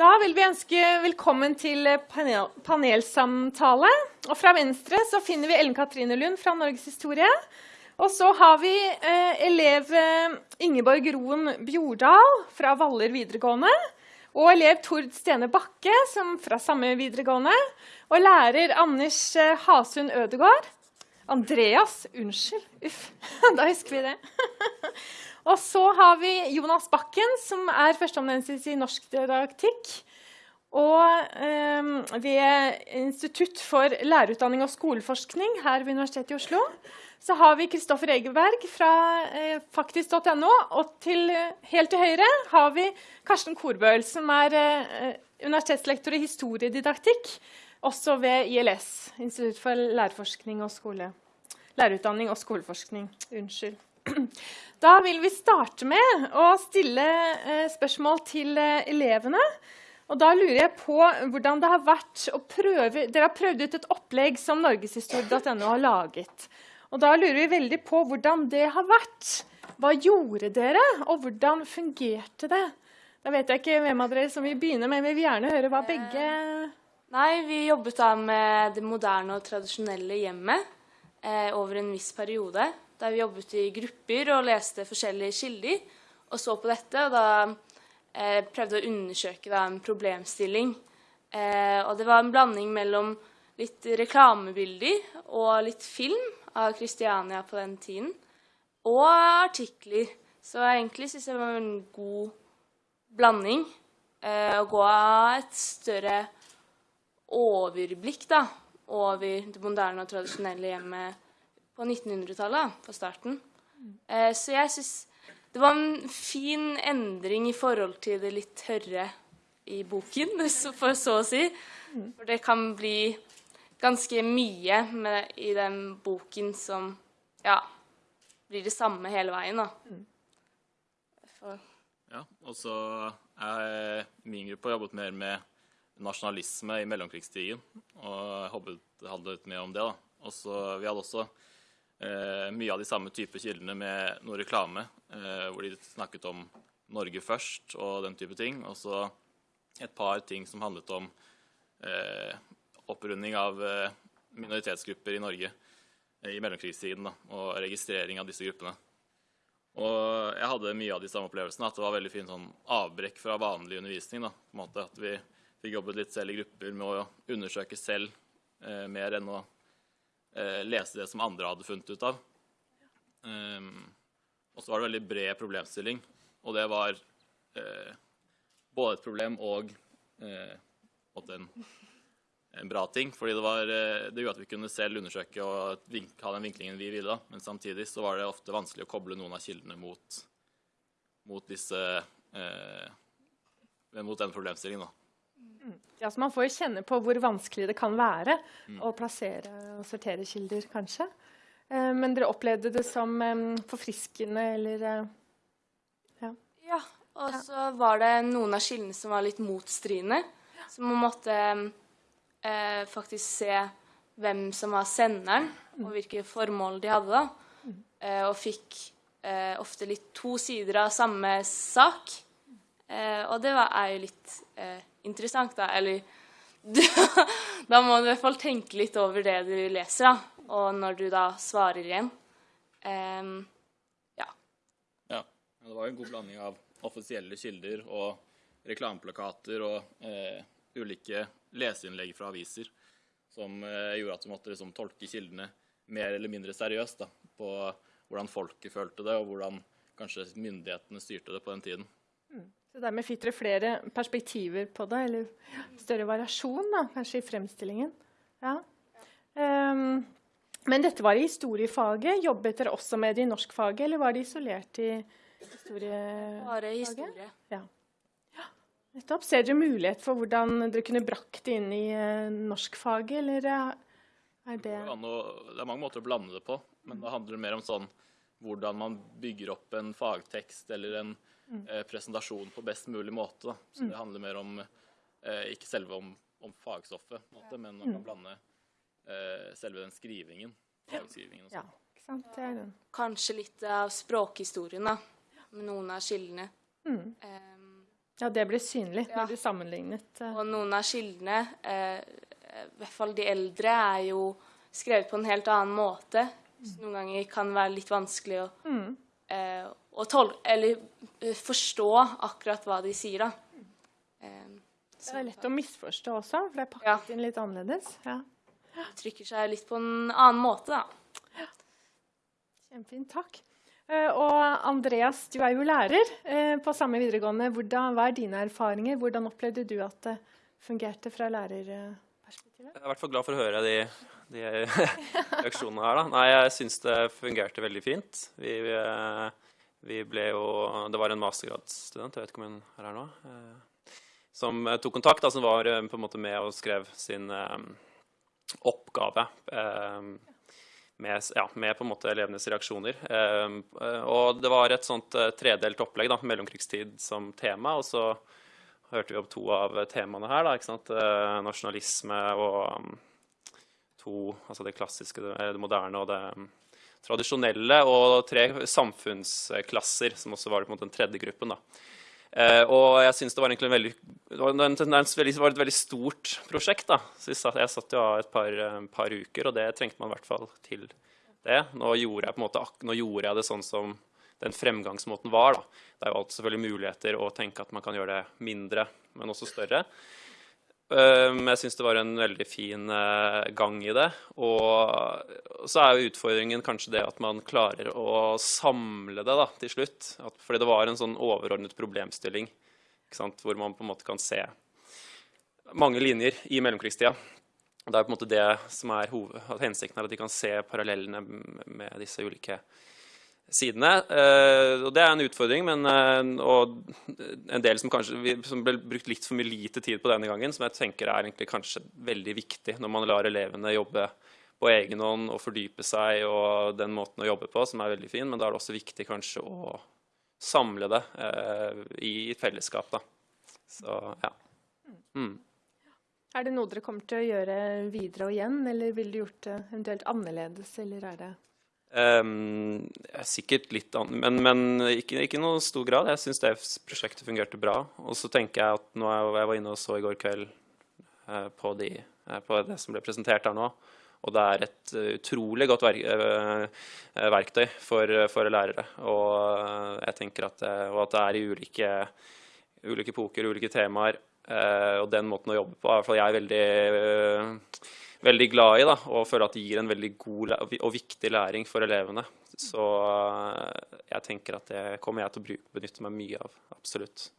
Da vil vi ønske velkommen til panel panelsamtale. Og fra venstre så finner vi Ellen Katrine Lund fra Norges historie. Og så har vi eh, elev eh, Ingeborg Roen Bjordal fra Valler videregående. Og elev Tord Stene Bakke som fra samme videregående. Og lærer Anders eh, Hasund Ødegård. Andreas, unnskyld. Uff, da husker vi det. Og så har vi Jonas Bakken, som er førsteamanuensis i norsk didaktikk. Og eh, ved Institutt for lærerutdanning og skoleforskning her ved Universitetet i Oslo så har vi Kristoffer Egeberg fra eh, faktisk.no. Og til, helt til høyre har vi Karsten Korbøl, som er eh, universitetslektor i historiedidaktikk, også ved ILS, Institutt for. Lærerutdanning og skoleforskning. Unnskyld. Da vil vi starte med å stille eh, spørsmål til eh, elevene. Og da lurer jeg på hvordan det har vært å prøve Dere har prøvd ut et opplegg som norgeshistorie.no har laget. Og da lurer vi veldig på hvordan det har vært. Hva gjorde dere, og hvordan fungerte det? Da vet jeg ikke hvem av dere som vil begynne, men vi vil gjerne høre hva begge Nei, vi jobbet da med det moderne og tradisjonelle hjemmet eh, over en viss periode. Der vi jobbet i grupper og leste forskjellige kilder og så på dette. Og da eh, prøvde å undersøke da, en problemstilling. Eh, og det var en blanding mellom litt reklamebilder og litt film av Kristiania på den tiden. Og artikler. Så egentlig syns jeg det var en god blanding. Eh, å gå av et større overblikk da, over det moderne og tradisjonelle hjemmet på 1900-tallet, på starten. Eh, så jeg syns det var en fin endring i forhold til det litt tørre i boken, for så å si. For det kan bli ganske mye med, i den boken som ja, blir det samme hele veien, da. For. Ja, og så er min gruppe jobbet mer med nasjonalisme i mellomkrigstiden. Og jeg håpet det handlet mer om det. da. Også, vi hadde også mye av de samme type kildene med noe reklame, eh, hvor de snakket om Norge først og den type ting. Og så et par ting som handlet om eh, opprunding av eh, minoritetsgrupper i Norge eh, i mellomkrigstiden, da, og registrering av disse gruppene. Og jeg hadde mye av de samme opplevelsene, at det var veldig fint sånn avbrekk fra vanlig undervisning. Da, på en måte, at vi fikk jobbet litt selv i grupper med å undersøke selv eh, mer enn å eh, lese det som andre hadde funnet ut av. Um, og så var det veldig bred problemstilling, og det var eh, både et problem og eh, en, en, bra ting. fordi det, var, eh, det gjorde at vi kunne selv undersøke og ha den vinklingen vi ville. Men samtidig så var det ofte vanskelig å koble noen av kildene mot, mot disse eh, mot den problemstillingen. da. Ja, så Man får jo kjenne på hvor vanskelig det kan være mm. å plassere og sortere kilder, kanskje. Eh, men dere opplevde det som eh, forfriskende, eller eh, Ja. ja og så ja. var det noen av kildene som var litt motstridende. Ja. Så man måtte eh, faktisk se hvem som var senderen, mm. og hvilke formål de hadde. da. Mm. Eh, og fikk eh, ofte litt to sider av samme sak. og det var, er jo litt interessant, da. Eller da må du i hvert fall tenke litt over det du leser, da. Og når du da svarer igjen. Um, ja. ja. Det var jo en god blanding av offisielle kilder og reklameplakater og eh, ulike leseinnlegg fra aviser som eh, gjorde at du måtte liksom, tolke kildene mer eller mindre seriøst da, på hvordan folket følte det, og hvordan kanskje myndighetene styrte det på den tiden. Mm. Så dermed fikk dere flere perspektiver på det, eller større variasjon da, kanskje i fremstillingen. Ja. Um, men dette var i historiefaget. Jobbet dere også med det i norskfaget, eller var det isolert i historiefaget? Bare historie. Ja. ja. Nettopp. Ser dere mulighet for hvordan dere kunne brakt det inn i uh, norskfaget, eller er det Det er mange måter å blande det på, men det handler mer om sånn hvordan man bygger opp en fagtekst eller en eh, presentasjonen på best mulig måte. Da. Så det handler mer om eh, ikke selve om, om fagstoffet, måte, men man kan blande eh, selve den skrivingen. Fagskrivingen og sånn. Ja, ikke sant? Det er den. Kanskje litt av språkhistorien, da, med noen av kildene. Mm. Um, Ja, det blir synlig Ja. når du sammenlignet. eh. Og noen av kildene, eh, i hvert fall de eldre, er jo skrevet på en helt annen måte. Så noen ganger kan det være litt vanskelig å, Mm. eh, eller eh, forstå akkurat hva de sier, da. Eh, Det er lett å misforstå også, for det er pakket Ja. inn litt annerledes. Ja. Trykker seg litt på en annen måte, da. Kjempefint, takk. Eh, Og Andreas, du er jo lærer eh, på samme videregående. Hvordan, hva er dine erfaringer? Hvordan opplevde du at det fungerte fra lærerperspektivet? Jeg er i hvert fall glad for å høre de, de reaksjonene her. Da. Nei, jeg syns det fungerte veldig fint. Vi, eh, vi ble jo Det var en mastergradsstudent, jeg vet ikke om hun er her nå, eh, som eh, tok kontakt, da, som var eh, på en måte med og skrev sin oppgave. med, ja, med på en måte elevenes reaksjoner. Og det var et sånt tredelt opplegg, da, mellomkrigstid som tema. Og så hørte vi om to av temaene her. Da, ikke sant? Nasjonalisme og um, to Altså det klassiske, det, moderne og det um, tradisjonelle. Og tre samfunnsklasser, som også var den tredje gruppen. da. Eh, og jeg synes det var en veldig, det var, et veldig stort prosjekt. da. Så jeg satt, jo av et par, eh, par uker, og det trengte man i hvert fall til det. Nå gjorde jeg måte, nå gjorde jeg det sånn som den fremgangsmåten var. da. Det er jo alltid selvfølgelig muligheter å tenke at man kan gjøre det mindre, men også større. Eh, Men jeg syns det var en veldig fin eh, gang i det. Og så er jo utfordringen kanskje det at man klarer å samle det da, til slutt. At, fordi det var en sånn overordnet problemstilling sant, hvor man på en måte kan se mange linjer i mellomkrigstida. Det er på en måte det som er hoved, at hensikten er at de kan se parallellene med disse ulike sidene. Eh, og det er en utfordring, men, eh, og en del som kanskje som ble brukt litt for mye lite tid på denne gangen, som jeg tenker er egentlig kanskje veldig viktig når man lar elevene jobbe på egen hånd og fordype seg og den måten å jobbe på, som er veldig fin, men da er det også viktig kanskje å samle det eh, i fellesskap, da. Så ja. Mm. Er det noe dere kommer til å gjøre videre og igjen, eller ville du gjort det eventuelt annerledes, eller er det Ehm, sikkert litt annet, men, men ikke, i noen stor grad. Jeg syns det prosjektet fungerte bra. Og så tenker jeg at nå er, jeg var inne og så i går kveld uh, på, de, uh, på det som ble presentert her nå, og det er et eh, utrolig godt verk, verktøy for, for lærere. Og jeg tenker at og at det er i ulike, ulike poker, ulike temaer. og den måten å jobbe på er i hvert fall jeg veldig eh, veldig glad i, da, og føler at det gir en veldig god og viktig læring for elevene. Så eh, jeg tenker at det kommer jeg til å bruke, benytte meg mye av. Absolutt.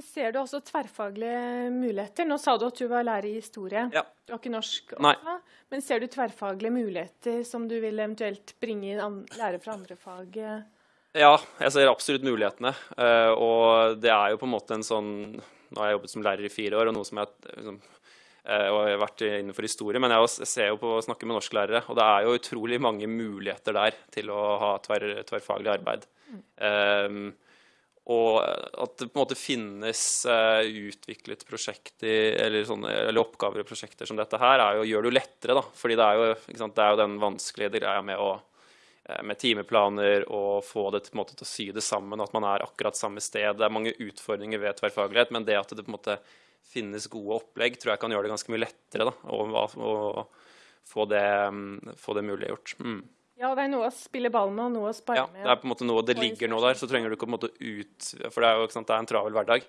Ser du også tverrfaglige muligheter? Nå sa du at du var lærer i historie. Ja. Du har ikke norsk Nei. Men ser du tverrfaglige muligheter som du vil eventuelt bringe inn lærere fra andre fag? Ja, jeg ser absolutt mulighetene. eh, og det er jo på en måte en sånn Nå har jeg jobbet som lærer i fire år, og noe som jeg liksom, og jeg har vært innenfor historie, men jeg ser jo på å snakke med norsklærere, og det er jo utrolig mange muligheter der til å ha tverr, tverrfaglig arbeid. Um, og at det på en måte finnes uh, utviklet prosjekter eller, sånne, eller oppgaver og prosjekter som dette her, er jo, gjør det jo lettere. da, fordi det er jo, sant, det er jo den vanskelige greia med å eh, med timeplaner og få det til, måte, til å sy det sammen, at man er akkurat samme sted. Det er mange utfordringer ved tverrfaglighet, men det at det på en måte finnes gode opplegg, tror jeg kan gjøre det ganske mye lettere da, å, å, å få, det, mm, få det muliggjort. Mm. Ja, det er noe å spille ball med og noe å spare Ja, med. det er på en måte noe, det ligger noe der, så trenger du ikke på en måte ut For det er jo ikke sant, det er en travel hverdag.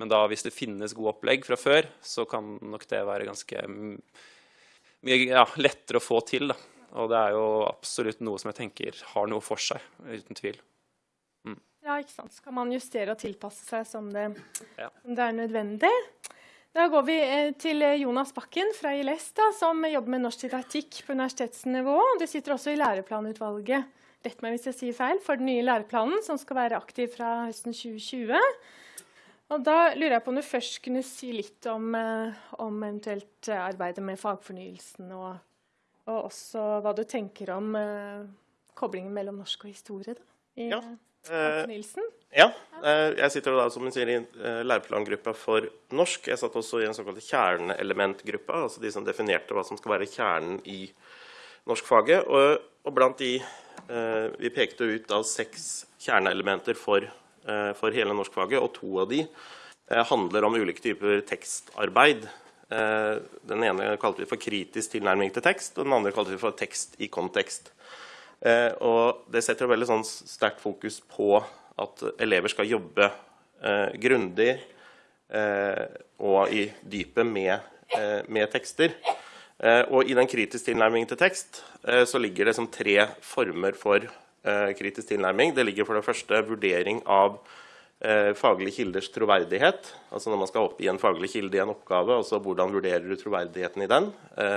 Men da, hvis det finnes gode opplegg fra før, så kan nok det være ganske mm, mye ja, lettere å få til. da. Og det er jo absolutt noe som jeg tenker har noe for seg, uten tvil. Ja, ikke sant. Så kan man justere og tilpasse seg som det, Ja. som det er nødvendig. Da går vi eh, til eh, Jonas Bakken fra ILS, da, som jobber med norsk didaktikk på universitetsnivå. Du sitter også i læreplanutvalget, rett meg hvis jeg sier feil, for den nye læreplanen, som skal være aktiv fra høsten 2020. Og da lurer jeg på om du først kunne si litt om, eh, om eventuelt arbeidet med fagfornyelsen, og, og også hva du tenker om koblingen mellom norsk og historie da, i Ja. Eh, Eh, ja. eh, Jeg sitter da, som hun sier, i eh, læreplangruppa for norsk. Jeg satt også i en såkalt kjerneelementgruppe, altså de som definerte hva som skal være kjernen i norskfaget. Og, og blant de Vi pekte ut da seks kjerneelementer for for hele norskfaget, og to av de handler om ulike typer tekstarbeid. Den ene kalte vi for kritisk tilnærming til tekst, og den andre kalte vi for tekst i kontekst. Eh, og det setter veldig sånn sterkt fokus på at elever skal jobbe eh, grundig eh, og i dypet med, eh, med tekster. Eh, og i den kritiske tilnærmingen til tekst eh, så ligger det som tre former for kritisk tilnærming. Det ligger for det første vurdering av faglige kilders troverdighet. Altså når man skal oppgi en faglig kilde i en oppgave, altså hvordan vurderer du troverdigheten i den?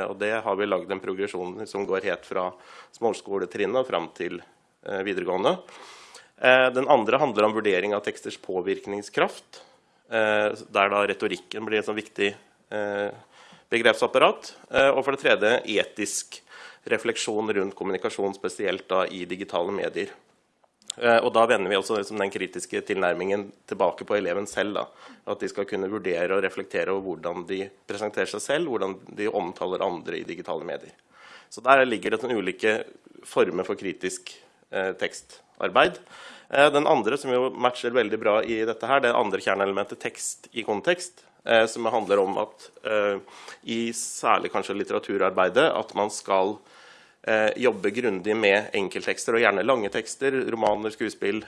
Og det har vi lagd en progresjon som går helt fra småskoletrinnet og fram til videregående. Den andre handler om vurdering av teksters påvirkningskraft, der da retorikken blir et sånn viktig begrepsapparat. Eh, og for det tredje etisk refleksjon rundt kommunikasjon, spesielt da i digitale medier. Eh, og da vender vi også liksom den kritiske tilnærmingen tilbake på eleven selv. Da. At de skal kunne vurdere og reflektere over hvordan de presenterer seg selv, hvordan de omtaler andre i digitale medier. Så der ligger det ulike former for kritisk eh, tekstarbeid. Eh, den andre som jo matcher veldig bra i dette her, det andre kjerneelementet tekst i kontekst. Eh, som handler om at eh, i særlig kanskje litteraturarbeidet at man skal jobbe grundig med enkelttekster, og gjerne lange tekster, romaner, skuespill,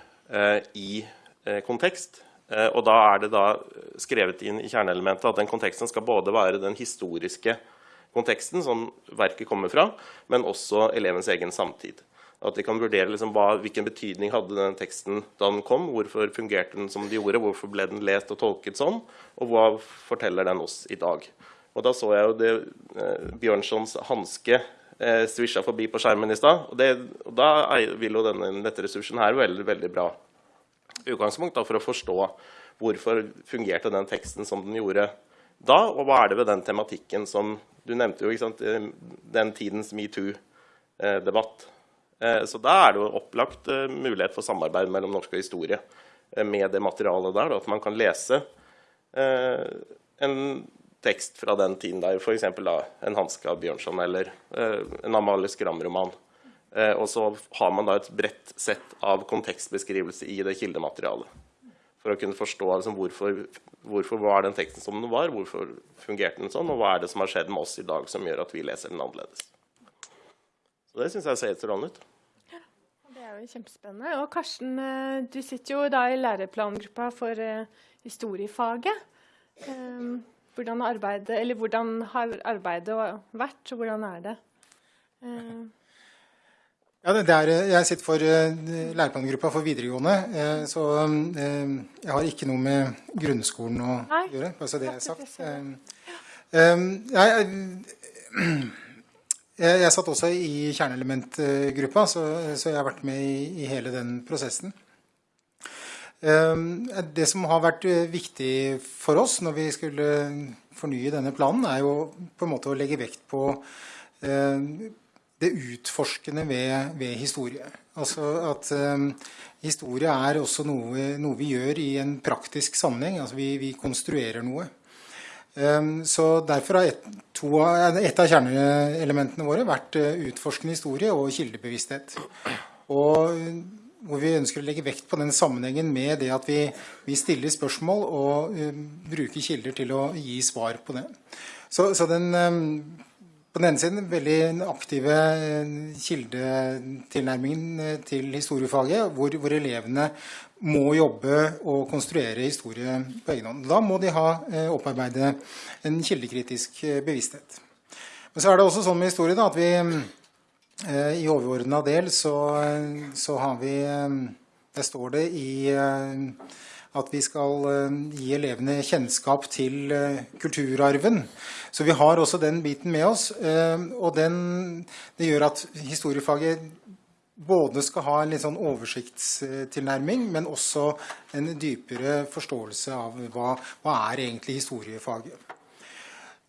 i kontekst. Og da er det da skrevet inn i kjerneelementet at den konteksten skal både være den historiske konteksten som verket kommer fra, men også elevens egen samtid. At de kan vurdere liksom hva, hvilken betydning hadde den teksten da den kom. Hvorfor fungerte den som den gjorde, hvorfor ble den lest og tolket sånn? Og hva forteller den oss i dag? Og Da så jeg jo det eh, Bjørnsons hanske eh, svisja forbi på skjermen i stad. Og, og, da vil jo denne nettressursen her veldig, veldig bra utgangspunkt da, for å forstå hvorfor fungerte den teksten som den gjorde da, og hva er det ved den tematikken som Du nevnte jo ikke sant, eh, den tidens metoo-debatt. Eh, Eh, så da er det jo opplagt mulighet for samarbeid mellom norsk og historie med det materialet der. At man kan lese en tekst fra den tiden der, f.eks. en Hanske av Bjørnson eller en Amalie Skram-roman. Og så har man da et bredt sett av kontekstbeskrivelse i det kildematerialet. For å kunne forstå liksom, hvorfor, hvorfor var den teksten som den var, hvorfor fungerte den sånn, og hva er det som har skjedd med oss i dag som gjør at vi leser den annerledes. Så det syns jeg ser strålende ut. Det er jo kjempespennende. Og Karsten, eh, du sitter jo da i læreplangruppa for uh, historiefaget. Um, hvordan, arbeidet, hvordan, har arbeidet vært, og hvordan er det? Uh, ja, det er, jeg sitter for uh, læreplangruppa for videregående, uh, så uh, jeg har ikke noe med grunnskolen å Nei. gjøre. bare så det er sagt. Jeg, jeg, jeg, satt også i kjerneelementgruppa, så, så, jeg har vært med i, i hele den prosessen. Um, det som har vært eh, viktig for oss når vi skulle fornye denne planen, er jo på en måte å legge vekt på uh, det utforskende ved, ved, historie. Altså at um, historie er også noe, noe, vi gjør i en praktisk sammenheng. Altså vi, vi konstruerer noe. Ehm, så Derfor har et, to, et av kjerneelementene våre vært eh, utforskende historie og kildebevissthet. Og hvor vi ønsker å legge vekt på den sammenhengen med det at vi, vi stiller spørsmål og uh, bruker kilder til å gi svar på det. Så, så den, um, på den ene siden veldig aktive kildetilnærmingen til historiefaget, hvor, hvor elevene må jobbe og konstruere historie på egen hånd. Da må de ha eh, opparbeide en kildekritisk eh, bevissthet. Men så er det også sånn med historie da, at vi eh, i overordna del så, så, har vi Der står det i at vi skal gi elevene kjennskap til kulturarven. Så vi har også den biten med oss. Og den, det gjør at historiefaget både skal ha en litt sånn oversiktstilnærming, men også en dypere forståelse av hva, hva er egentlig historiefaget.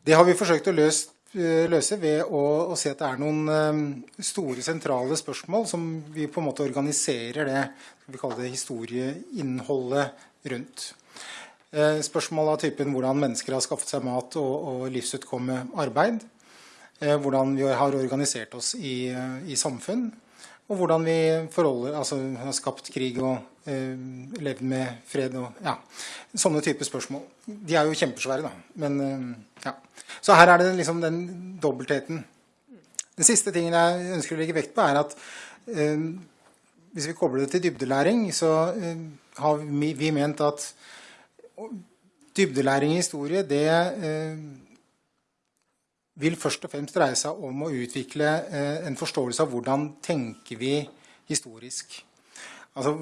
Det har vi forsøkt å løse, løse ved å, å, se at det er noen um, store, sentrale spørsmål som vi på en måte organiserer det vi kaller det historieinnholdet rundt. Eh, spørsmål av typen hvordan mennesker har skaffet seg mat og, og livsutkomme arbeid. Eh, hvordan vi har organisert oss i, i samfunn og hvordan vi altså har skapt krig og eh, levd med fred og ja, sånne typer spørsmål. De er jo kjempesvære, da. Men eh, ja. Så her er det liksom den dobbeltheten. Den siste tingen jeg ønsker å legge vekt på, er at eh, hvis vi kobler det til dybdelæring, så eh, har vi, vi, ment at dybdelæring i historie det eh, vil først og fremst dreie seg om å utvikle eh, en forståelse av hvordan tenker vi historisk. Altså,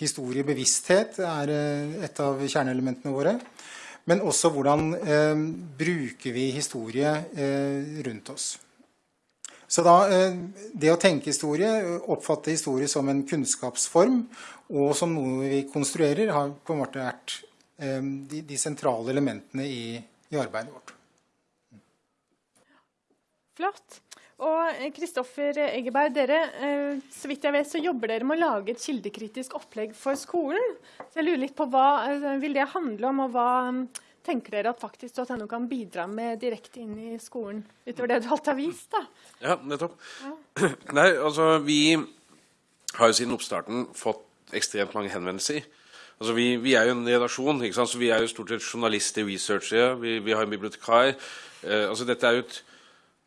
historiebevissthet er eh, et av kjerneelementene våre. Men også hvordan eh, bruker vi historie eh, rundt oss. Så da, eh, Det å tenke historie, oppfatte historie som en kunnskapsform og som noe vi konstruerer, har på en måte vært eh, de, de, sentrale elementene i, i arbeidet vårt. Flott. Og Kristoffer Eggeberg, dere, eh, så vidt jeg vet, så jobber dere med å lage et kildekritisk opplegg for skolen. Så jeg lurer litt på hva eh, vil det handle om, og hva mm, tenker dere at faktisk.no kan bidra med direkte inn i skolen, utover det du alt har vist? da? Ja, nettopp. Ja. Nei, altså, vi har jo siden oppstarten fått ekstremt mange henvendelser. Altså, vi, vi, er jo en redaksjon, ikke sant? så vi er jo stort sett journalister, researchere, vi, vi har en bibliotekar. Eh, altså, dette er jo et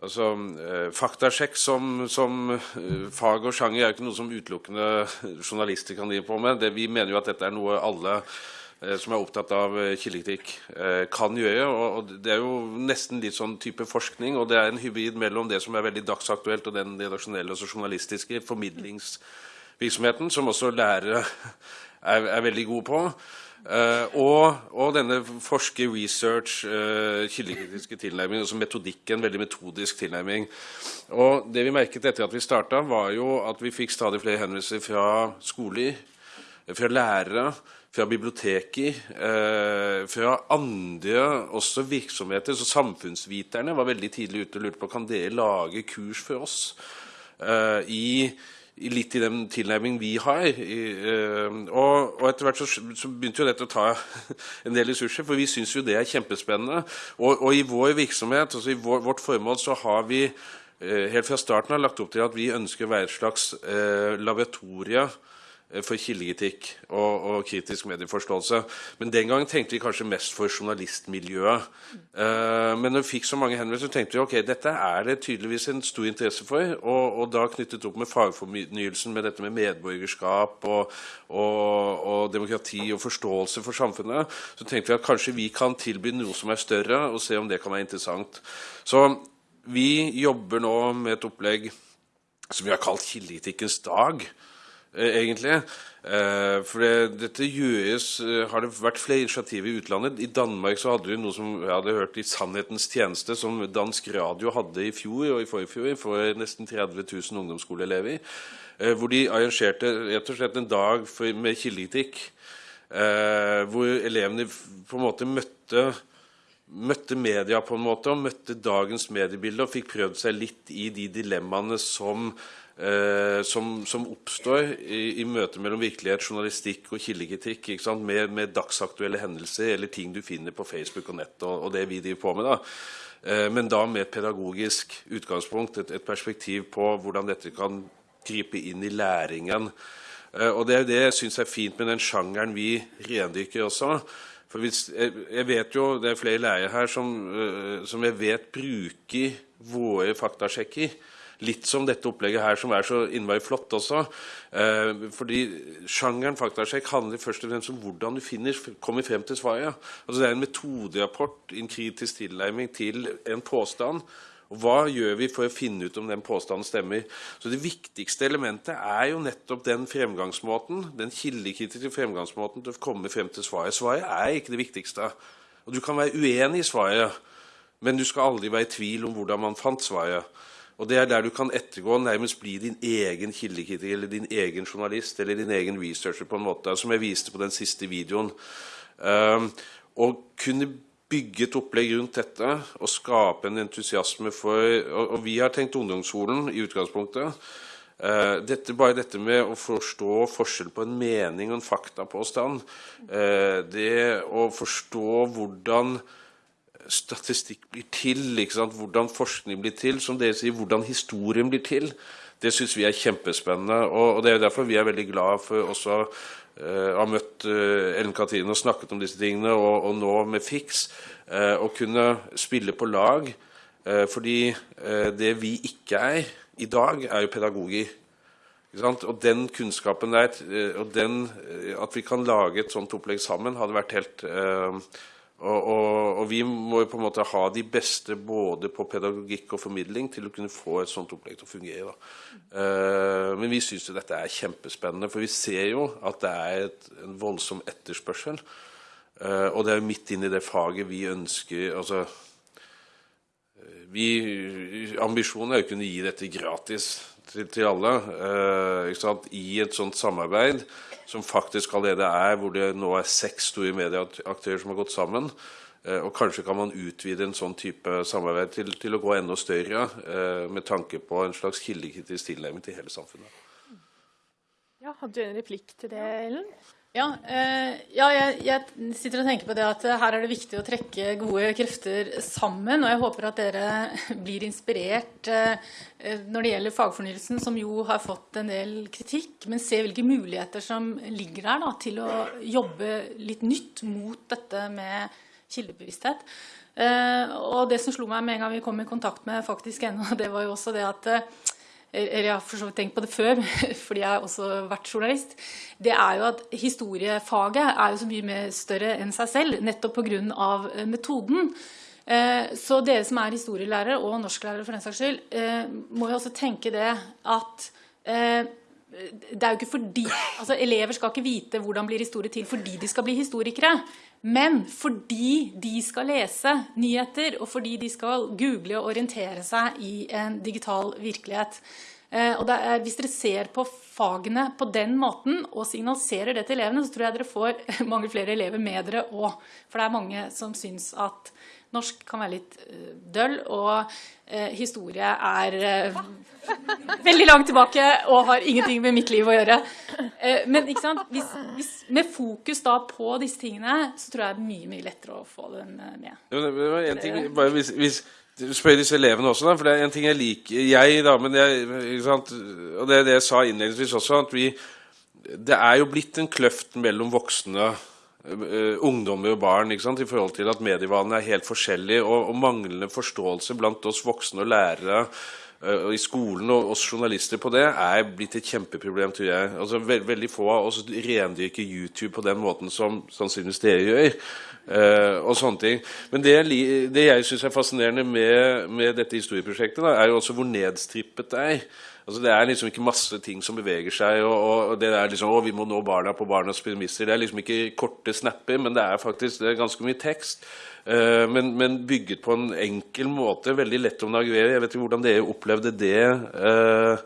Altså, eh, Faktasjekk som, som eh, fag og sjanger er jo ikke noe som utelukkende journalister kan drive på med. Det, vi mener jo at dette er noe alle eh, som er opptatt av kildekritikk, kan gjøre. Og, Det er jo nesten litt sånn type forskning, og det er en hybrid mellom det som er veldig dagsaktuelt, og den redaksjonelle og journalistiske formidlingsvirksomheten, som også lærere er, er veldig gode på. Uh, og, og, denne forsker, research, uh, kildekritiske tilnærming, altså metodikken, veldig metodisk tilnærming. Og det vi merket etter at vi starta, var jo at vi fikk stadig flere henvendelser fra skoler, fra lærere, fra biblioteker, uh, fra andre også virksomheter. Så samfunnsviterne var veldig tidlig ute og lurte på kan dere lage kurs for oss i litt i den tilnærmingen vi har. Eh, og, og etter hvert så, så, begynte jo dette å ta en del ressurser, for vi syns jo det er kjempespennende. Og, og i vår virksomhet, altså i vår, vårt formål, så har vi eh, helt fra starten av lagt opp til at vi ønsker å være et slags eh, laboratorie for kildekritikk og, og, kritisk medieforståelse. Men den gangen tenkte vi kanskje mest for journalistmiljøet. Uh, men når vi fikk så mange henvendelser, tenkte vi ok, dette er det tydeligvis en stor interesse for. Og, og da knyttet opp med fagfornyelsen, med dette med medborgerskap og, og, demokrati og forståelse for samfunnet, så tenkte vi at kanskje vi kan tilby noe som er større, og se om det kan være interessant. Så vi jobber nå med et opplegg som vi har kalt Kildekritikkens dag. Eh, egentlig. Eh, for det, dette gjøres eh, Har det vært flere initiativ i utlandet? I Danmark så hadde vi noe som jeg hadde hørt i Sannhetens tjeneste, som dansk radio hadde i fjor og i forfjor for nesten 30 000 ungdomsskoleelever. Hvor de arrangerte rett og slett en dag for, med kildekritikk. Hvor elevene på en måte møtte møtte media på en måte, og møtte dagens mediebilde og fikk prøvd seg litt i de dilemmaene som som, som, oppstår i, i møtet mellom virkelighet, journalistikk og kildekritikk. Med, med, dagsaktuelle hendelser eller ting du finner på Facebook og nett, og, og det vi driver på med. da. Eh, men da med et pedagogisk utgangspunkt, et, et, perspektiv på hvordan dette kan gripe inn i læringen. Eh, og Det er det jeg syns er fint med den sjangeren vi rendykker også. For hvis, jeg, jeg, vet jo, Det er flere lærere her som, som jeg vet bruker våre faktasjekker Litt som dette opplegget her, som er så innmari flott også. Eh, fordi sjangeren faktasjekk handler først og fremst om hvordan du finner, kommer frem til svaret. Altså Det er en metoderapport, en kritisk tilnærming til en påstand. Og Hva gjør vi for å finne ut om den påstanden stemmer? Så Det viktigste elementet er jo nettopp den fremgangsmåten, den kildekritiske fremgangsmåten til å komme frem til svaret. Svaret er ikke det viktigste. Og Du kan være uenig i svaret, men du skal aldri være i tvil om hvordan man fant svaret. Og Det er der du kan ettergå nærmest bli din egen kildekritiker eller din egen journalist eller din egen researcher, på en måte, som jeg viste på den siste videoen. Uh, og kunne bygge et opplegg rundt dette og skape en entusiasme for Og, og vi har tenkt ungdomsskolen i utgangspunktet. Uh, dette, bare dette med å forstå forskjell på en mening og en faktapåstand. Uh, det å forstå hvordan statistikk blir til, hvordan forskning blir til, som dere sier, hvordan historien blir til. Det syns vi er kjempespennende. Og, og, det er derfor vi er veldig glad for også uh, å ha møtt uh, Ellen Katrine og snakket om disse tingene, og, og nå med Fiks. Uh, å kunne spille på lag. fordi det vi ikke er i dag, er jo pedagoger. Og den kunnskapen der, og den, at vi kan lage et sånt opplegg sammen, hadde vært helt og, og, og, vi må jo på en måte ha de beste både på pedagogikk og formidling til å kunne få et sånt opplegg til å fungere. Uh, men vi syns dette er kjempespennende, for vi ser jo at det er et, en voldsom etterspørsel. Uh, og det er jo midt inn i det faget vi ønsker altså, vi, Ambisjonen er jo å kunne gi dette gratis til, til alle uh, i et sånt samarbeid som faktisk allerede er, hvor det nå er seks store medieaktører som har gått sammen. Eh, og kanskje kan man utvide en sånn type samarbeid til, til å gå enda større, eh, med tanke på en slags kildekritisk tilnærming til hele samfunnet. Ja, Hadde du en replikk til det, Ellen? Ja, eh, ja jeg, jeg, sitter og tenker på det at her er det viktig å trekke gode krefter sammen. Og jeg håper at dere blir inspirert eh, når det gjelder fagfornyelsen, som jo har fått en del kritikk, men se hvilke muligheter som ligger der da, til å jobbe litt nytt mot dette med kildebevissthet. Eh, og det som slo meg med en gang vi kom i kontakt med faktisk ennå, det var jo også det at eller jeg har for så vidt tenkt på det før, fordi jeg har også vært journalist, det er jo at historiefaget er jo så mye mer større enn seg selv, nettopp pga. Eh, metoden. Eh, så dere som er historielærere, og norsklærere for den saks skyld, eh, må jo også tenke det at det er jo ikke fordi, altså Elever skal ikke vite hvordan blir historie til fordi de skal bli historikere. Men fordi de skal lese nyheter, og fordi de skal google og orientere seg i en digital virkelighet. Eh, er, hvis dere ser på fagene på den måten og signaliserer det til elevene, så tror jeg dere får mange flere elever med dere òg. For det er mange som syns at norsk kan være litt uh, døll, og uh, historie er uh, veldig langt tilbake og har ingenting med mitt liv å gjøre. men hvis, hvis, med fokus da på disse tingene, så tror jeg det er mye mye lettere å få dem med. Det var en ting, bare hvis, hvis spør disse elevene også, da, for det er en ting jeg liker Jeg, da, men jeg, Og det er det jeg sa innledningsvis også, at vi Det er jo blitt en kløft mellom voksne ungdommer og barn i forhold til at medievanene er helt forskjellige, og, og, manglende forståelse blant oss voksne og lærere uh, i skolen og oss journalister på det er blitt et kjempeproblem, tror jeg. Altså, ve veldig få av oss rendyrker YouTube på den måten som sannsynligvis dere gjør. Uh, og sånne ting. Men det, det jeg syns er fascinerende med, med dette historieprosjektet, da, er jo også hvor nedstrippet det er. Altså Det er liksom ikke masse ting som beveger seg. og, og det er liksom, å, Vi må nå barna på barnas premisser. Det er liksom ikke korte snapper, men det er faktisk det er ganske mye tekst. Uh, men, men, bygget på en enkel måte. Veldig lett å navigere. Jeg vet ikke hvordan dere opplevde det. Uh,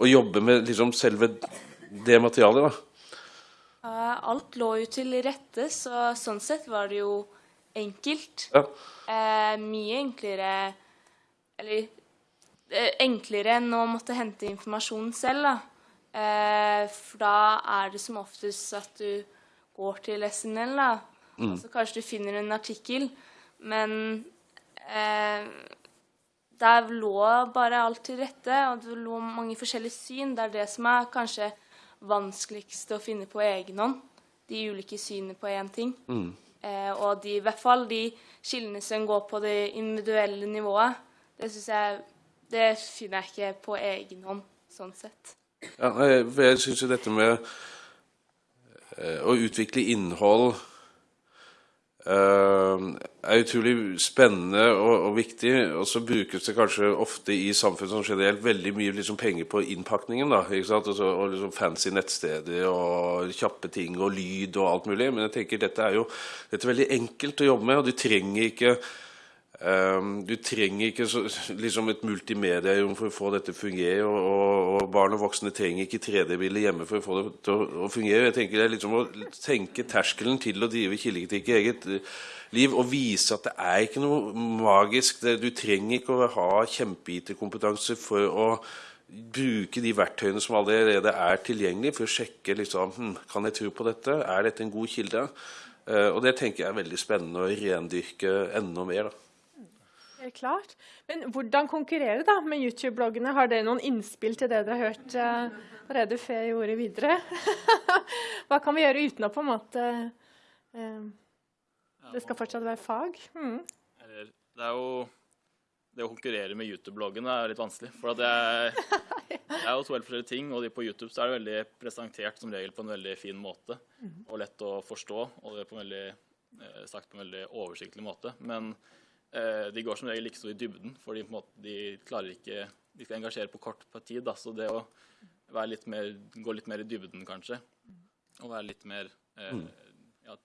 å jobbe med liksom selve det materialet. da. Uh, alt lå jo til rette, så sånn sett var det jo enkelt. Ja. mye enklere Eller enklere enn å måtte hente informasjon selv. Da. Eh, for da er det som oftest at du går til SNL. Da. Mm. så kanskje du finner en artikkel, men eh, der lå bare alt til rette, og det lå mange forskjellige syn. Det er det som er kanskje vanskeligst å finne på egen hånd. De ulike synene på én ting. Mm. Eh, og de, i hvert fall de skillene som går på det individuelle nivået. Det syns jeg det finner jeg ikke på egen hånd, sånn sett. Ja, for jeg syns jo dette med eh, å utvikle innhold uh, er utrolig spennende og, og, viktig. Og så brukes det kanskje ofte i samfunnet som generelt veldig mye liksom, penger på innpakningen. da, ikke sant? Og, og liksom fancy nettsteder og kjappe ting og lyd og alt mulig. Men jeg tenker dette er jo dette er veldig enkelt å jobbe med, og du trenger ikke du trenger ikke så, liksom et multimedium for å få dette til å fungere. Og, og, og, barn og voksne trenger ikke 3D-bilder hjemme for å få det til å, å, fungere. Jeg tenker Det er liksom å tenke terskelen til å drive kildekritikk i eget uh, liv og vise at det er ikke noe magisk. Det, du trenger ikke å ha kjempe-IT-kompetanse for å bruke de verktøyene som allerede er tilgjengelige, for å sjekke liksom, hm, kan jeg tro på dette. Er dette en god kilde? Uh, og det tenker jeg er veldig spennende å rendyrke enda mer. da. Er klart. Men hvordan konkurrere da med YouTube-bloggene? Har dere noen innspill til det dere har hørt uh, allerede før jeg gjorde videre? Hva kan vi gjøre uten å på en måte uh, Det skal fortsatt være fag? Mm. Det er jo det å konkurrere med YouTube-bloggene er litt vanskelig. For det er, det er, jo to helt forskjellige ting. Og de på YouTube så er det veldig presentert som regel på en veldig fin måte. Og lett å forstå. Og det er på en veldig, eh, sagt på en veldig oversiktlig måte. Men de går som regel ikke så i dybden, for de, måte, de klarer ikke De skal engasjere på kort på tid. Da. Så det å litt mer, gå litt mer i dybden, kanskje, og være litt mer eh, ja,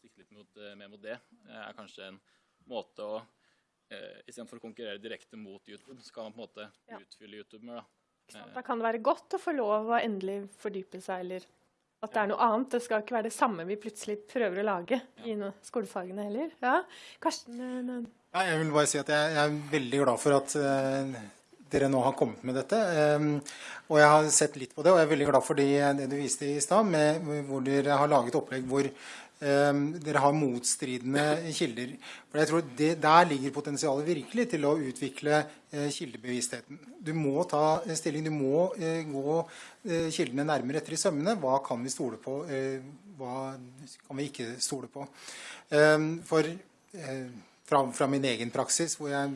Sikte litt mot, eh, mer mot det, er kanskje en måte å eh, Istedenfor å konkurrere direkte mot YouTube, så kan man på en måte ja. utfylle YouTuber. mer. Da. da kan det være godt å få lov å endelig fordype seg, eller at det er noe annet. Det skal ikke være det samme vi plutselig prøver å lage i skolefagene heller. Ja, Karsten? Eh, ja, jeg vil bare si at jeg, er veldig glad for at uh, dere nå har kommet med dette. Um, og jeg har sett litt på det, og jeg er veldig glad for det, det du viste i stad, hvor dere har laget opplegg hvor dere har motstridende kilder. For jeg tror det, Der ligger potensialet virkelig til å utvikle eh, kildebevisstheten. Du må ta stilling, du må eh, gå eh, kildene nærmere etter i sømmene. Hva kan vi stole på, hva kan vi ikke stole på? Ehm, for fra, fra, min egen praksis hvor jeg,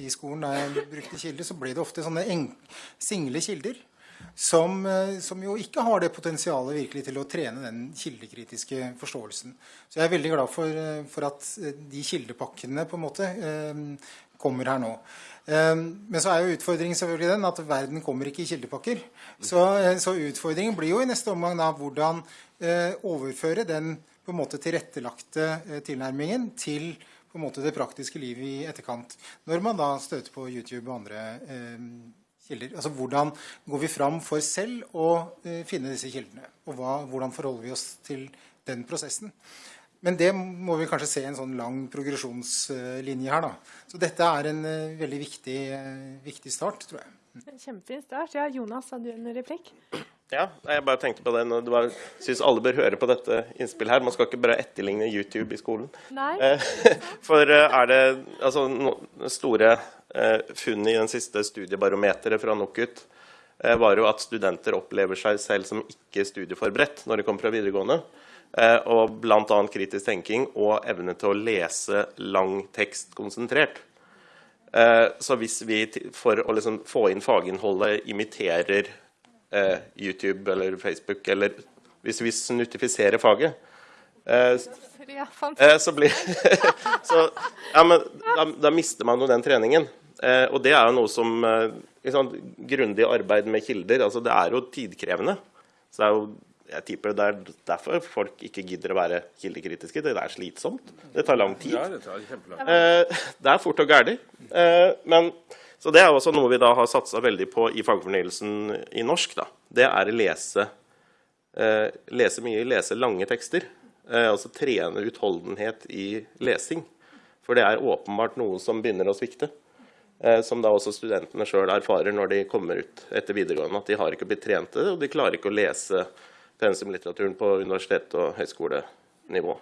i skolen da jeg brukte kilder, så ble det ofte sånne single kilder som, eh, som, jo ikke har det potensialet virkelig til å trene den kildekritiske forståelsen. Så jeg er veldig glad for, eh, for at eh, de kildepakkene på en måte kommer her nå. Men så er jo utfordringen selvfølgelig den at verden kommer ikke i kildepakker. Så, så utfordringen blir jo i neste omgang da hvordan overføre den på en måte tilrettelagte tilnærmingen til på en måte det praktiske livet i etterkant. Når man da støter på YouTube og andre kilder. Altså Hvordan går vi fram for selv å uh, finne disse kildene? Og hva, hvordan forholder vi oss til den prosessen? Men det må vi kanskje se en sånn lang progresjonslinje her. da. Så dette er en uh, veldig viktig, uh, viktig, start, tror jeg. Kjempefin start. Ja, Jonas, hadde du en replikk? Ja, jeg bare tenkte på det. Jeg syns alle bør høre på dette innspillet her. Man skal ikke bare etterligne YouTube i skolen. Nei. For er det altså, store Eh, funnet i den siste studiebarometeret fra NOKUT eh, var jo at studenter opplever seg selv som ikke studieforberedt når de kommer fra videregående. Eh, og bl.a. kritisk tenking og evne til å lese lang tekst konsentrert. Så hvis vi for å liksom få inn faginnholdet imiterer YouTube eller Facebook, eller hvis vi snutifiserer faget, så blir så, ja, men da, da, mister man jo den treningen. Eh, og det er jo noe som liksom, Grundig arbeid med kilder altså Det er jo tidkrevende. Så det er jo, jeg tipper det er derfor folk ikke gidder å være kildekritiske. Det er slitsomt. Det tar lang tid. Ja, det, tar eh, det er fort og gæli. Eh, men så det er også noe vi da har satsa veldig på i fagfornyelsen i norsk. Da. Det er å lese, eh, lese mye, lese lange tekster. Eh, altså trene utholdenhet i lesing. For det er åpenbart noe som begynner å svikte. Eh, som da også studentene sjøl erfarer når de kommer ut etter videregående. At de har ikke blitt trente, og de klarer ikke å lese pensumlitteraturen på universitet- og høyskolenivå.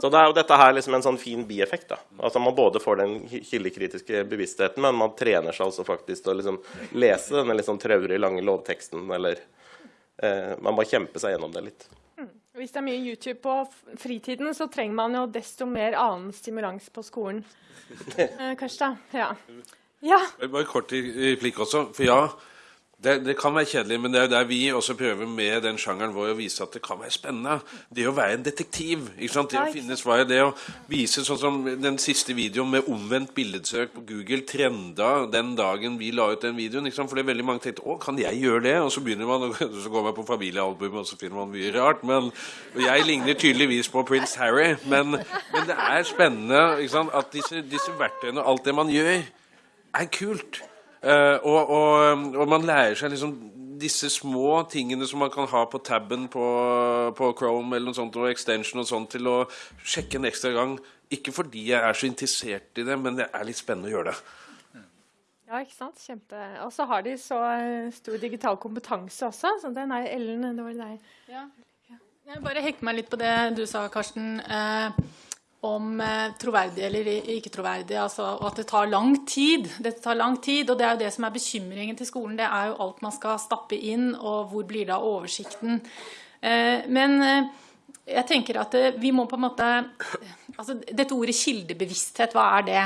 Så det er jo dette her liksom en sånn fin bieffekt. da. Altså Man både får den kildekritiske bevisstheten, men man trener seg altså faktisk til å liksom lese denne liksom traurig lange lovteksten. Eller eh, man må kjempe seg gjennom det litt. Mm. Hvis det er mye YouTube på fritiden, så trenger man jo desto mer annen stimulans på skolen. Eh, Karstad? Ja. ja. Bare kort replikk også. For ja, det, det, kan være kjedelig, men det er jo der vi også prøver med den sjangeren vår å vise at det kan være spennende. Det å være en detektiv. ikke sant? Det å finne svaret. Det å vise sånn som den siste videoen med omvendt billedsøk på Google trenda den dagen vi la ut den videoen. ikke sant? Fordi veldig mange tenkte 'Å, kan jeg gjøre det?' Og så begynner man, så går man på familiealbumet, og så finner man mye rart. Men jeg ligner tydeligvis på prins Harry. Men, men det er spennende ikke sant? at disse, disse verktøyene og alt det man gjør, er kult. Uh, og, og, og, man lærer seg liksom disse små tingene som man kan ha på taben på, på Chrome eller noe sånt, og extension og sånt, til å sjekke en ekstra gang. Ikke fordi jeg er så interessert i det, men det er litt spennende å gjøre det. Ja, ikke sant? Kjempe. Og så har de så eh, stor digital kompetanse også. Så den er Ellen, det var deg. Ja. Jeg bare hekker meg litt på det du sa, Karsten. Eh, om eh, troverdig eller ikke troverdig, altså, og at det tar lang tid. Dette tar lang tid, og det er jo det som er bekymringen til skolen. Det er jo alt man skal stappe inn, og hvor blir av oversikten. Eh, men eh, jeg tenker at vi må på en måte altså Dette ordet kildebevissthet, hva er det?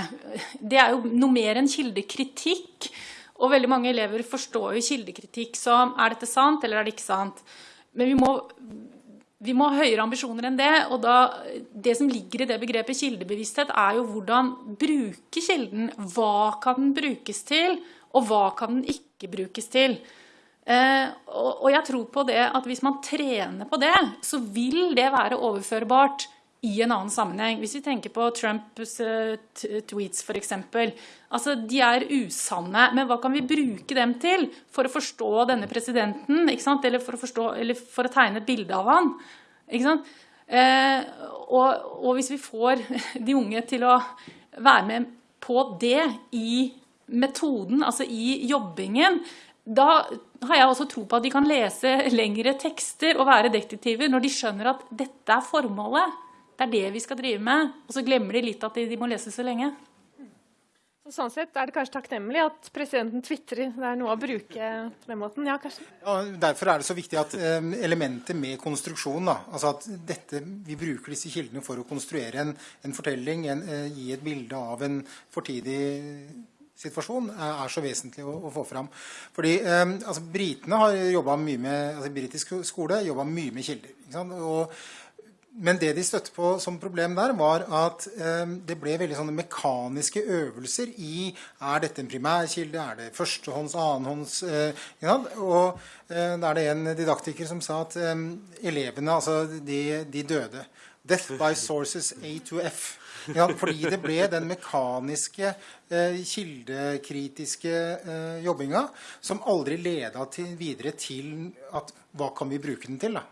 Det er jo noe mer enn kildekritikk. Og veldig mange elever forstår jo kildekritikk som er dette sant, eller er det ikke sant? Men vi må vi må ha høyere ambisjoner enn det. og da, Det som ligger i det begrepet kildebevissthet, er jo hvordan bruke kilden. Hva kan den brukes til, og hva kan den ikke brukes til? Eh, og, og, jeg tror på det at hvis man trener på det, så vil det være overførbart i en annen sammenheng. Hvis vi tenker på Trumps uh, tweets f.eks. Altså, de er usanne, men hva kan vi bruke dem til for å forstå denne presidenten? Eller for, forstå, eller, for å tegne et bilde av han? Eh, og, og, hvis vi får de unge til å være med på det i metoden, altså i jobbingen, da har jeg også tro på at de kan lese lengre tekster og være detektiver når de skjønner at dette er formålet. Det er det vi skal drive med. Og så glemmer de litt at de, de må lese så lenge. Så sånn sett er det kanskje takknemlig at presidenten tvitrer. Det er noe å bruke på den måten. Ja, kanskje? Ja, derfor er det så viktig at um, elementet med konstruksjon da, altså at dette, Vi bruker disse kildene for å konstruere en, en fortelling, en, uh, gi et bilde av en fortidig situasjon er så vesentlig å, å få fram. Fordi um, altså, Britene har jobba mye med altså, britisk skole jobba mye med kilder. Og men det de støtte på som problem der, var at eh, det ble veldig sånne mekaniske øvelser i er dette en primærkilde, er det førstehånds, annenhånds eh, Og eh, da er det en didaktiker som sa at elevene, altså de, de, døde. Death by sources A to F. Ja, fordi det ble den mekaniske, eh, kildekritiske eh, jobbinga som aldri leda til, videre til at hva kan vi bruke den til. da?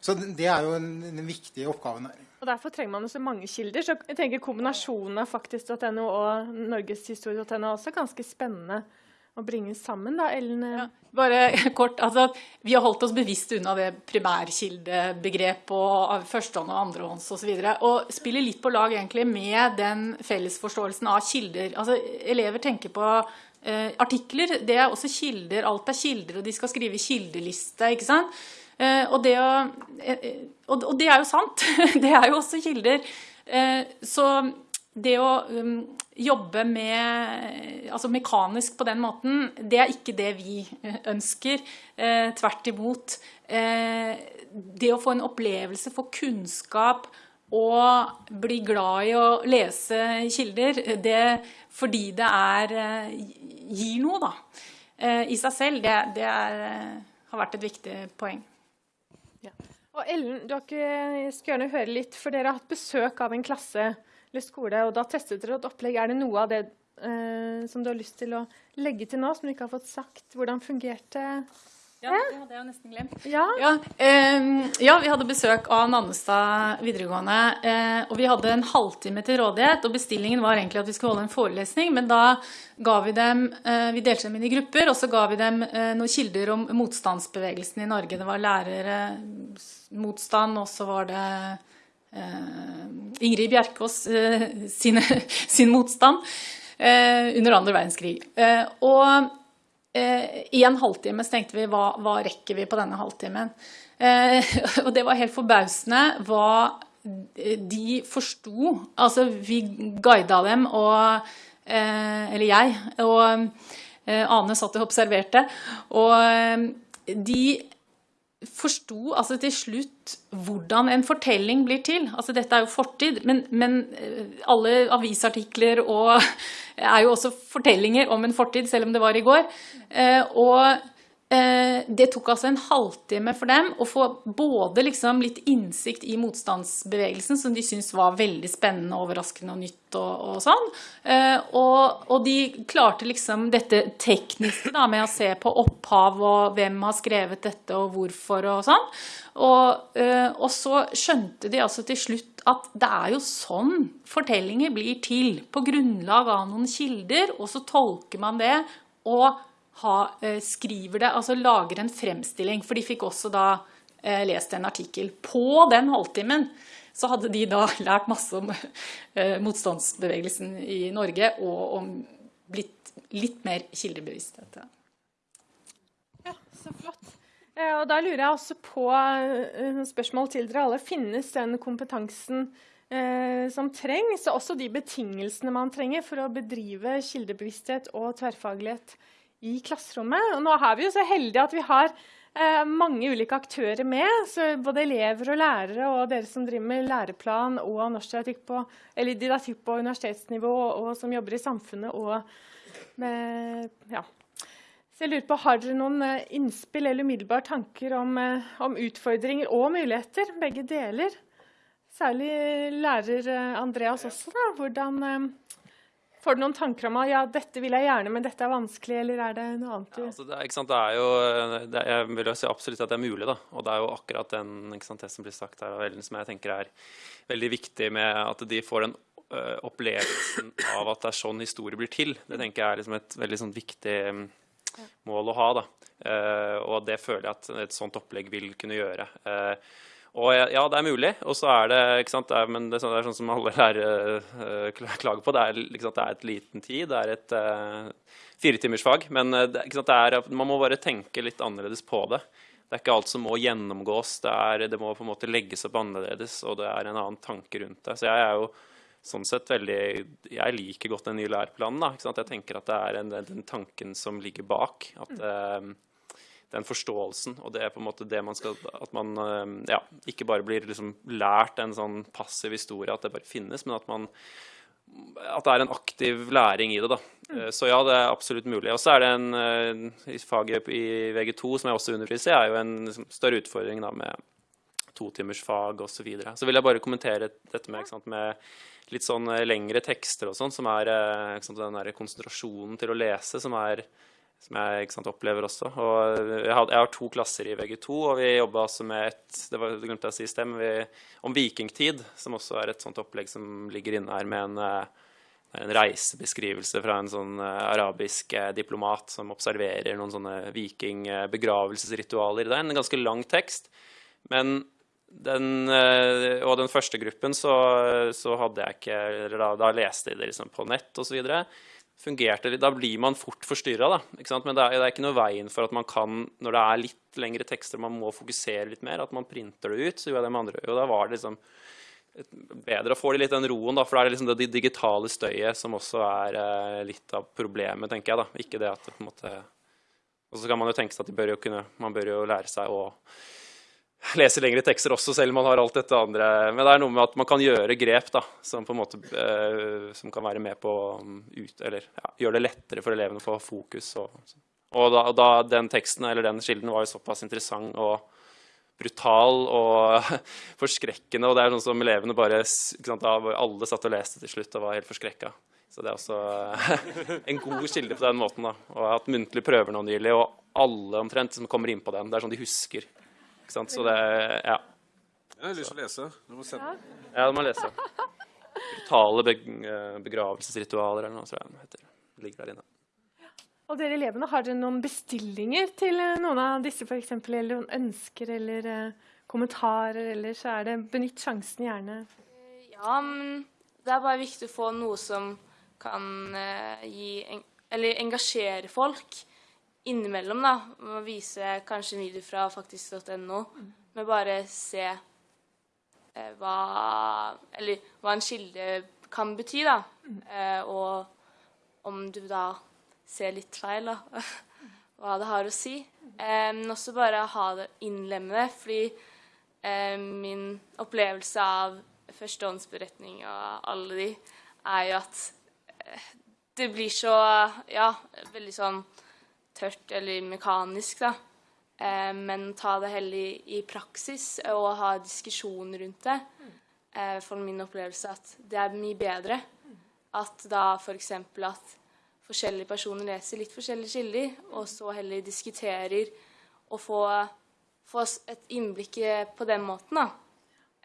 Så det er jo en, viktige viktig oppgave her. Og Derfor trenger man så mange kilder. Så jeg tenker Kombinasjonen av faktisk.no og norgeshistorie.no er også ganske spennende å bringe sammen. da, Ellen? Ja, bare kort, altså, Vi har holdt oss bevisst unna det primærkildebegrepet og førstehånd og andrehånds osv. Og, så og spiller litt på lag egentlig med den fellesforståelsen av kilder. Altså, Elever tenker på eh, artikler. Det er også kilder. Alt er kilder, og de skal skrive kildeliste. ikke sant? Eh, og det, eh, og det er jo sant. Det er jo også kilder. Eh, så det å um, jobbe med, altså mekanisk på den måten, det er ikke det vi ønsker. Tvert imot. Det å få en opplevelse, få kunnskap og bli glad i å lese kilder, det, fordi det er, gir noe da, i seg selv, det, det er, har vært et viktig poeng. Ja. Og Ellen, dere skal gjerne høre litt, for dere har hatt besøk av en klasse eller skole, og da testet dere et opplegg. Er det noe av det eh, som du har lyst til å legge til nå, som du ikke har fått sagt? Hvordan fungerte ja, det hadde jeg jo nesten glemt. Ja, ja, eh, ja vi hadde besøk av Nannestad videregående. Eh, og vi hadde en halvtime til rådighet. Og bestillingen var egentlig at vi skulle holde en forelesning. Men da ga vi dem eh, Vi delte dem inn i grupper, og så ga vi dem eh, noen kilder om motstandsbevegelsen i Norge. Det var lærere, motstand, og så var det eh, Ingrid Bjerkås eh, sine, sin motstand under andre verdenskrig. og I en halvtime så tenkte vi hva, hva rekker vi på denne halvtimen? Eh, og det var helt forbausende hva de forsto. Altså, vi guida dem, og eh, Eller jeg. Og Ane satt og observerte. Og de forsto altså til slutt hvordan en fortelling blir til. Altså dette er jo fortid, men, men, alle avisartikler og er jo også fortellinger om en fortid, selv om det var i går. Eh, og Eh, det tok altså en halvtime for dem å få både liksom litt innsikt i motstandsbevegelsen, som de syntes var veldig spennende, overraskende og nytt og, og sånn. Eh, og, og, de klarte liksom dette tekniske da, med å se på opphav og hvem har skrevet dette og hvorfor og sånn. Og, eh, og så skjønte de altså til slutt at det er jo sånn fortellinger blir til. På grunnlag av noen kilder, og så tolker man det. og ha, eh, skriver det, altså lager en fremstilling. For de fikk også da eh, lest en artikkel. På den halvtimen så hadde de da lært masse om eh, motstandsbevegelsen i Norge og om blitt litt mer kildebevissthet. Ja, så flott. Eh, og da lurer jeg også på spørsmål til dere alle. Finnes den kompetansen som trengs, og også de betingelsene man trenger for å bedrive kildebevissthet og tverrfaglighet i klasserommet? Og nå er vi jo så heldige at vi har eh, mange ulike aktører med. så Både elever og lærere og dere som driver med læreplan og norsk på, didaktikk på universitetsnivå og, som jobber i samfunnet og med ja, så jeg lurer på, Har dere noen eh, innspill eller umiddelbare tanker om, eh, om, utfordringer og muligheter? Begge deler. Særlig lærer Andreas også. da. Hvordan Får du noen tanker om at ja, dette vil jeg gjerne, men dette er vanskelig, eller er det noe annet? Ja, altså det, er, det, er, jo det, Jeg vil jo si absolutt at det er mulig, da. Og det er jo akkurat den, sant, det som blir sagt her av Ellen, som jeg tenker er veldig viktig med at de får den uh, opplevelsen av at det er sånn historie blir til. Det tenker jeg er liksom et veldig sånn viktig mål å ha. Da. Uh, og det føler jeg at et sånt opplegg vil kunne gjøre. Uh, og ja, det er mulig. Og så er det ikke sant, det er, men det er, sånn, det er sånn som alle lærere uh, klager på. Det er, sant, det er et liten tid. Det er et uh, firetimersfag. Men det, sant, man må bare tenke litt annerledes på det. Det er ikke alt som må gjennomgås. Det, er, det må på en måte legges opp annerledes, og det er en annen tanke rundt det. Så jeg er jo sånn sett veldig Jeg liker godt den nye læreplanen. Da, Jeg tenker at det er en, den tanken som ligger bak. At um, den forståelsen, og det er på en måte det man skal At man um, ja, ikke bare blir liksom lært en sånn passiv historie, at det bare finnes, men at man at det er en aktiv læring i det. da. Mm. Så ja, det er absolutt mulig. Og så er det en uh, faget i VG2, som jeg også underviser i, er jo en liksom, større utfordring da, med totimersfag osv. Så, videre. så vil jeg bare kommentere dette med, sant, med litt sånn eh, lengre tekster og sånn, som er ikke sant, den der konsentrasjonen til å lese, som, er, som jeg sant, opplever også. Og jeg har, jeg har, to klasser i VG2, og vi jobba også med et det var, glemte jeg å si stem, vi, om vikingtid, som også er et sånt opplegg som ligger inne her med en, eh, en reisebeskrivelse fra en sånn arabisk diplomat som observerer noen sånne vikingbegravelsesritualer. Det er en ganske lang tekst, men den, eh, og den første gruppen så, så hadde jeg ikke da, da leste jeg det liksom på nett osv. Fungerte Da blir man fort forstyrra, Men det er, det er, ikke noe veien for at man kan, når det er litt lengre tekster, man må fokusere litt mer, at man printer det ut. Så gjorde jeg det med andre. Og da var det liksom bedre å få litt den roen, da, for det er liksom det digitale støyet som også er eh, litt av problemet, tenker jeg. da, Ikke det at det på en måte Og så kan man jo tenke seg at bør kunne, man bør jo lære seg å lese lengre tekster også, selv om man har alt dette andre. Men det er noe med at man kan gjøre grep da, som, måte, eh, som kan være med på å ut, eller ja, gjøre det lettere for elevene å få fokus. Og, og da, da, den teksten eller den kilden var jo såpass interessant og brutal og forskrekkende. Og det er noe som elevene bare sant, Alle satt og leste til slutt og var helt forskrekka. Så det er også en god kilde på den måten. da. Og jeg har hatt muntlige prøver nå nylig, og alle omtrent som kommer inn på den, det er sånn de husker ikke sant? Så det Ja. Jeg har lyst til å lese. Du må se. Ja, du må lese. Brutale eh, begravelsesritualer eller noe, tror jeg heter. Det ligger der inne. Og dere elevene, Har dere noen bestillinger til eh, noen av disse, f.eks.? Eller noen ønsker eller uh, kommentarer? Eller så er det benytt sjansen, gjerne. Ja, men det er bare viktig å få noe som kan uh, gi en, Eller engasjere folk innimellom da, Å vise kanskje en video fra faktisk.no, mm. men bare se eh, hva Eller hva en kilde kan bety, da. Mm. Eh, og om du da ser litt feil, da, hva det har å si. Eh, men også bare ha det innlemmende, fordi eh, min opplevelse av førstehåndsberetning og alle de, er jo at eh, det blir så Ja, veldig sånn tørt eller mekanisk, da. Eh, men ta det heller i, praksis og ha diskusjon rundt det. Eh, for min opplevelse at det er mye bedre. At da f.eks. at forskjellige personer leser litt forskjellige kilder, og så heller diskuterer og får, få et innblikk på den måten, da.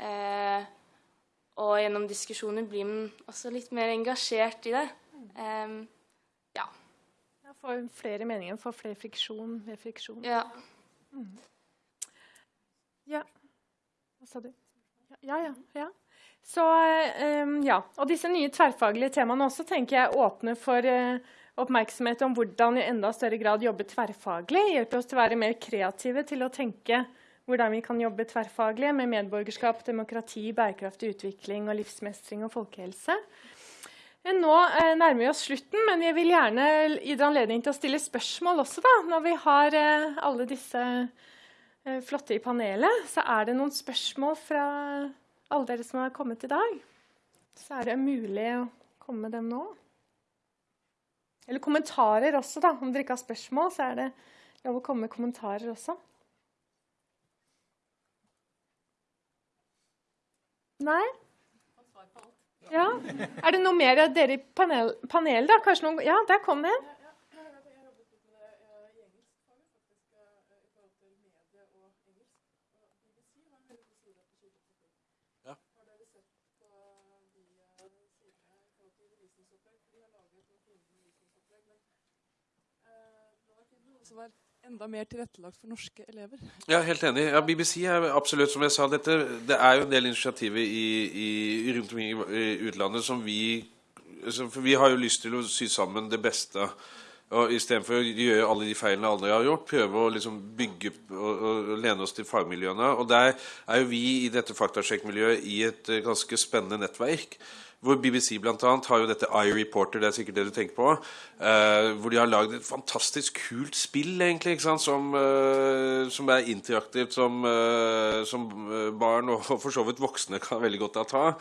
Eh, og gjennom diskusjoner blir man også litt mer engasjert i det. Få flere meninger, får flere friksjon, ved friksjon. Ja. Mm. Ja. Hva sa du? Ja. Ja, ja. ja. Så, um, ja. Og disse nye tverrfaglige temaene også tenker jeg åpner for uh, oppmerksomhet om hvordan i enda større grad jobbe tverrfaglig. Hjelper oss til å være mer kreative til å tenke hvordan vi kan jobbe tverrfaglig med medborgerskap, demokrati, bærekraftig utvikling og livsmestring og folkehelse. Nå eh, nærmer vi oss slutten, men jeg vil gjerne gi dere anledning til å stille spørsmål også, da, når vi har eh, alle disse eh, flotte i panelet. Så er det noen spørsmål fra alle dere som har kommet i dag. Så er det mulig å komme med dem nå. Eller kommentarer også, da. Om dere ikke har spørsmål, så er det lov å komme med kommentarer også. Nei? Ja. Er det noe mer av dere i panel, panel da? Kanskje noen, ja, der kom det en. Som er enda mer tilrettelagt for norske elever. Ja, helt enig. Ja, BBC er absolutt, som jeg sa, dette, det er jo en del initiativer i, i, rundt omkring i utlandet som vi For vi har jo lyst til å sy sammen det beste. Og Istedenfor å gjøre alle de feilene alle har gjort, prøve å liksom bygge og, og, lene oss til fagmiljøene. Og der er jo vi i dette faktasjekkmiljøet i et ganske spennende nettverk hvor BBC annet har jo dette iReporter, det er sikkert det du tenker på. Uh, hvor de har lagd et fantastisk kult spill, egentlig, som, uh, som, er interaktivt, som, uh, som barn og for så vidt voksne kan veldig godt ta.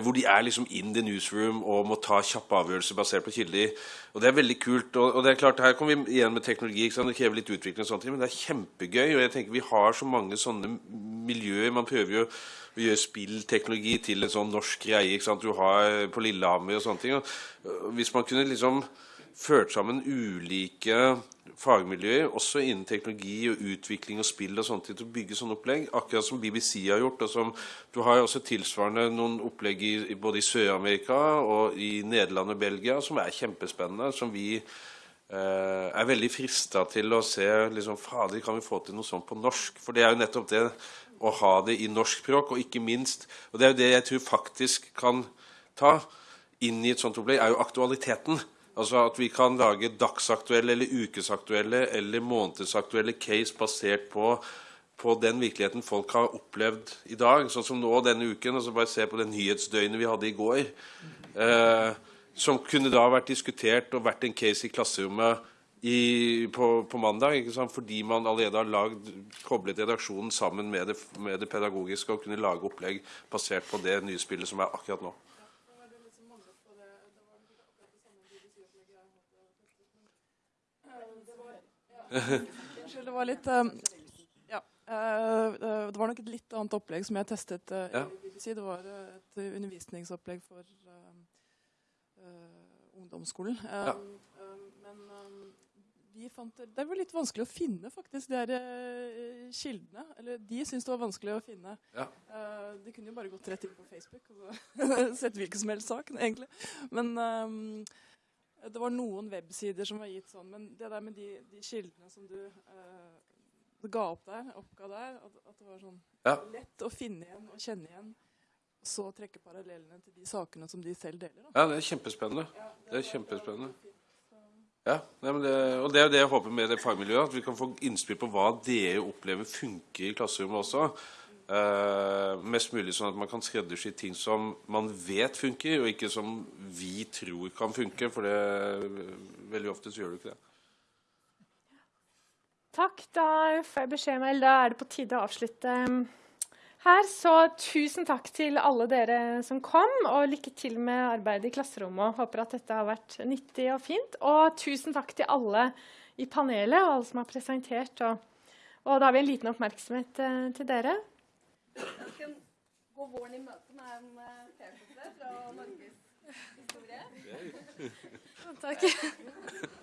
hvor de er liksom in the newsroom og må ta kjappe avgjørelser basert på kilder. Og Det er veldig kult. Og, og, det er klart, Her kommer vi igjen med teknologi. Det krever litt utvikling, og sånt, men det er kjempegøy. og jeg tenker Vi har så mange sånne miljøer. Man prøver jo å gjøre spillteknologi til en sånn norsk greie ikke sant? du har på Lillehammer og sånne ting. Hvis man kunne liksom ført sammen ulike fagmiljøer, også innen teknologi og utvikling og spill og sånt, til å bygge sånne opplegg, akkurat som BBC har gjort. og som Du har også tilsvarende noen opplegg i, både i Sør-Amerika og i Nederland og Belgia som er kjempespennende, som vi eh, er veldig frista til å se liksom, Fader, kan vi få til noe sånt på norsk? For det er jo nettopp det å ha det i norsk språk, og ikke minst Og det er jo det jeg tror faktisk kan ta inn i et sånt opplegg, er jo aktualiteten. Altså at vi kan lage dagsaktuelle eller ukesaktuelle eller månedsaktuelle case basert på, på den virkeligheten folk har opplevd i dag. Sånn som nå denne uken. altså Bare se på det nyhetsdøgnet vi hadde i går. Eh, som kunne da vært diskutert og vært en case i klasserommet i, på, på, mandag. Fordi man allerede har lagd, koblet redaksjonen sammen med det, med det, pedagogiske og kunne lage opplegg basert på det nyspillet som er akkurat nå. Unnskyld, det var litt um, Ja. Uh, det var nok et litt annet opplegg som jeg testet uh, ja. Det var et undervisningsopplegg for ungdomsskolen. Ja. Men vi fant det var litt vanskelig å finne, faktisk, de her uh, kildene. Eller de syntes det var vanskelig å finne. Ja. Uh, de kunne jo bare gått rett inn på Facebook og sett hvilken som helst sak, egentlig. Men um, det var noen websider som var gitt sånn. Men det der med de, de kildene som du uh, ga opp der, oppga der, at, at det var sånn ja. lett å finne igjen og kjenne igjen. Så trekke parallellene til de sakene som de selv deler. Da. Ja, det er kjempespennende. Ja, det, det er kjempespennende. Ja, det, og det er det jeg håper med det fagmiljøet. At vi kan få innspill på hva dere opplever funker i klasserommet også. Uh, mest mulig sånn at man kan skreddersy ting som man vet funker, og ikke som vi tror kan funke. For det, veldig ofte så gjør du ikke det. Takk. Da får jeg beskjed om, da er det på tide å avslutte her. Så tusen takk til alle dere som kom, og lykke til med arbeidet i klasserommet. Håper at dette har vært nyttig og fint. Og tusen takk til alle i panelet og alle som har presentert. Og, og da har vi en liten oppmerksomhet eh, til dere. Gå våren i møte med en T-skjorte fra Norges historie. takk.